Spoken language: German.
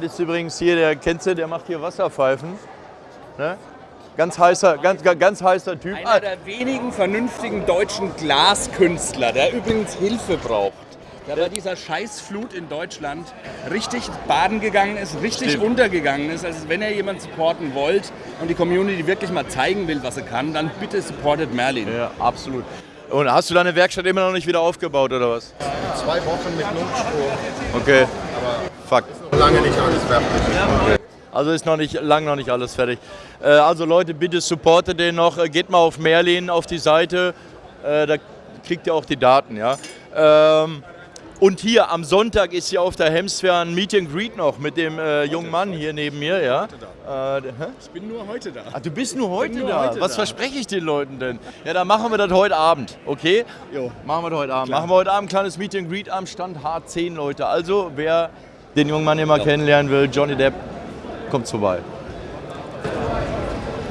Das ist übrigens hier, der kennst du, der macht hier Wasserpfeifen. Ne? Ganz heißer, ganz, ganz, heißer Typ. Einer der wenigen vernünftigen deutschen Glaskünstler, der übrigens Hilfe braucht. Der bei dieser Scheißflut in Deutschland richtig baden gegangen ist, richtig Stimmt. untergegangen ist. Also wenn ihr jemanden supporten wollt und die Community wirklich mal zeigen will, was sie kann, dann bitte supportet Merlin. Ja, absolut. Und hast du deine Werkstatt immer noch nicht wieder aufgebaut oder was? Zwei Wochen mit Notstrom, Okay. Fuck. noch lange nicht alles fertig. Also ist noch nicht lang noch nicht alles fertig. Äh, also Leute, bitte supportet den noch. Äh, Geht mal auf Merlin auf die Seite. Äh, da kriegt ihr auch die Daten, ja. Ähm, und hier am Sonntag ist hier auf der Hemsfair ein Meet and Greet noch mit dem äh, jungen Mann hier neben mir, ja. Ich bin nur heute da. Ach, du bist nur heute nur da. heute Was da. verspreche ich den Leuten denn? Ja, dann machen wir das heute Abend, okay? Jo. Machen wir das heute Abend. Machen wir heute Abend ein kleines Meet and Greet am Stand H10, Leute. Also, wer den jungen Mann hier mal kennenlernen will, Johnny Depp, kommt vorbei.